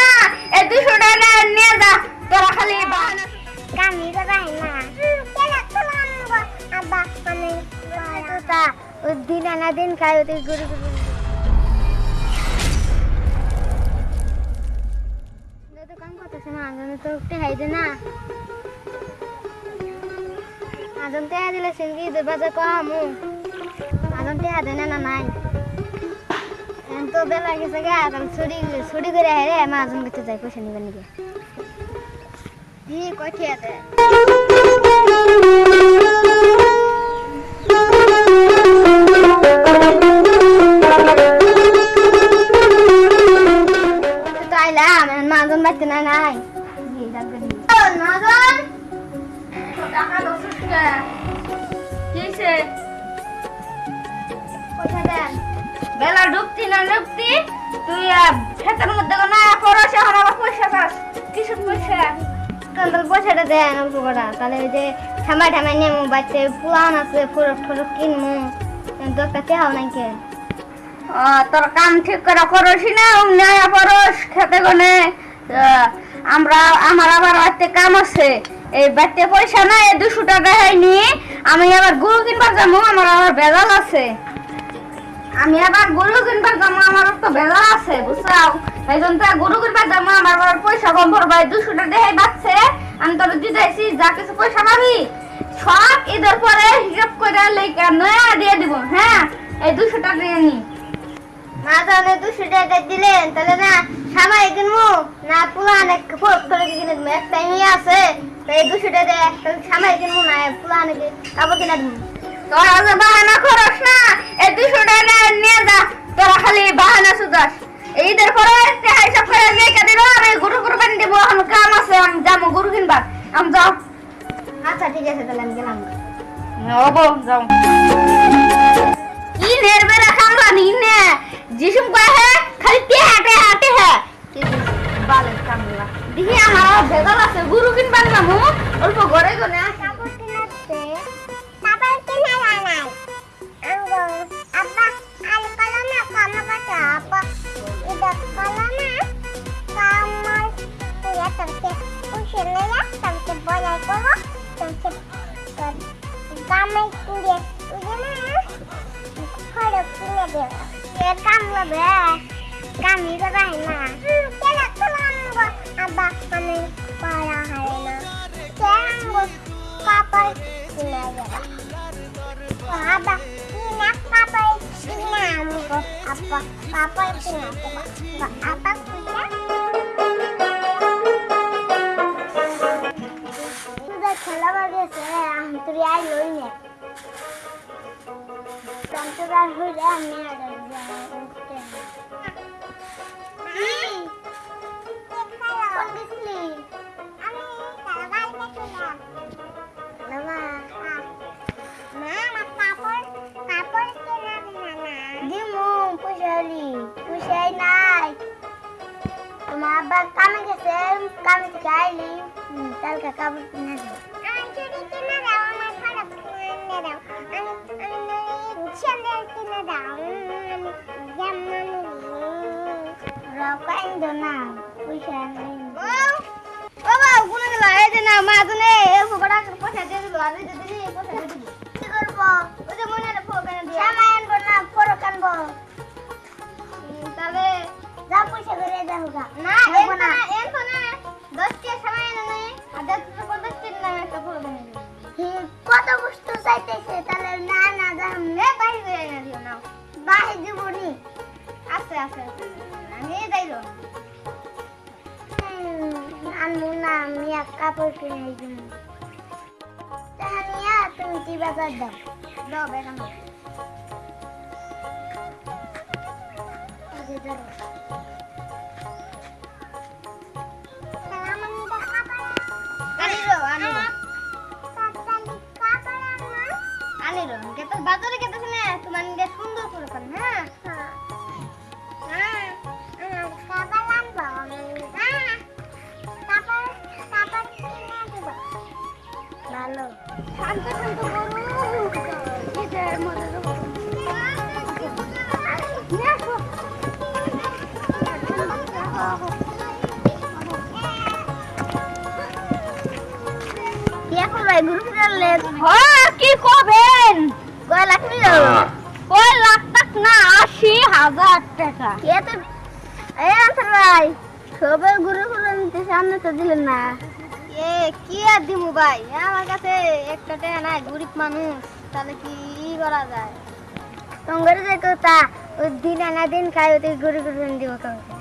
না এই দুশো টাকা নিয়ে যা তোরা খালি বাহানা কামি করাই না? কেন তোলা আব্বা মানে তা ও দিন আনা দিন খাই ওতে গুরু গুরু। তো কাম করতেছে না তো উঠতে হাইদে না। আজন তে দিলে কমু। আজন তে আদে না নাই। তো বেলা গেছে গা তাহলে ছুটি ছুটি করে হেরে মা আজন করতে যাই, পয়সা নিবেন নাকি? জি কঠিয়া আছে তো? আইলাম মাজন বাড়তে না, নাই। মাজন টাকা দশ টাকা কিসে বেলা ডুবতি না ডুবতি তুই ক্ষেতের মধ্যে না পড়াস এখন আবার পয়সা পাস কিসের পয়সা? পয়সাটা দেন অল্প করা তাহলে ওই যে ঠামাই ঠামাই নেমু বাচ্চা পুরান আছে, ফরক ফরক কিন্তু একটা তেহাও নাই কে তোর কাম ঠিক করে করছি না ন্যায় পরশ খেতে গনে। আমরা, আমার আবার বাড়িতে কাম আছে। এই বাড়িতে পয়সা না এই দুশো টাকা হয়নি। আমি আবার গুরু কিনবার যাব, আমার আবার বেজাল আছে। আমি আবার গরু কিনবার যাব আমার তো বেজাল আছে, বুঝছাও? এই জন্য গরু কিনবার যাব, আমার আবার পয়সা কম পড়বে দুশো টাকা দেহে বাচ্চে আমি তোর দিতেছি, যা কিছু পয়সা পাবি, সব ঈদের পরে হিসাব করে লেখা নয়া দিয়ে দিব হ্যাঁ? এই দুশো টাকা নিয়ে নি। মা তাহলে দুশো টাকা দিলেন তাহলে না, সামাই কিনবো, না পুরান এক ফরক ফরক কিনে দেবো একটা আছে তো এই দুশো টাকা সামাই কিনবো, না পুরান কাপড় কিনে দেবো। তোরা যে বাহানা করস না এই দুশো টাকা নিয়ে যা তোরা খালি বাহানা সুদাস ঈদের পরে হিসাব করে লেখা দিল আমি গরু কুরবানি দিব এখন কাম আছে আমি যাব গরু কিনবার। আমি যাও। আচ্ছা ঠিক আছে তাহলে আমি গেলাম। হব যাও। কি নেরবে রাখামলা নি নে যিসুম কয় হে খালি বালের কামলা। দেখি আমার ভেজাল আছে গরু এটা কলমে কামাল তুই তরকে উশে নেয়া তরকে বলাই করো তরকে কামাই কুড়ে উড়ে না ফড় কিনে দেব এ কামলা বে কামি করাই না কেন তোলাম আব্বা আমি পারা হয় না কেন কাপড় কিনা আমগো আব্বা কাপড় কিনে দেব আব্বা কামে গেছে কামে থেকে আইলি। কালকে কাপড় কিনে দাও আমার কত বস্তু চাইতেছে তাহলে না না যাম নে এনে দিও না। বাইরে দিব নি। আছে আছে। আমি যাইলো। আনব না আমি এক কাপড় কিনে দিব তাহানিয়া তুমি কি বাজার দাও? দাও বেগাম আনিরো বাজারে গেতেছ না তোমার নিজে সুন্দর করে এখন ভাই ঘুরে হ্যাঁ কি করবেন কয় লাখ নিল ওই লাখ টাক না আশি হাজার টাকা। কে তো এই আনসার ভাই সবে গ্রুপ করলেন সামনে তো দিলেন না। এ কি আর দিমু ভাই? আমার কাছে একটা টাকা নাই গরিব মানুষ তাহলে কি করা যায়? তোমার যে কথা ওই দিন আনা দিন খাই ওই গ্রুপ করলেন দিব কাউকে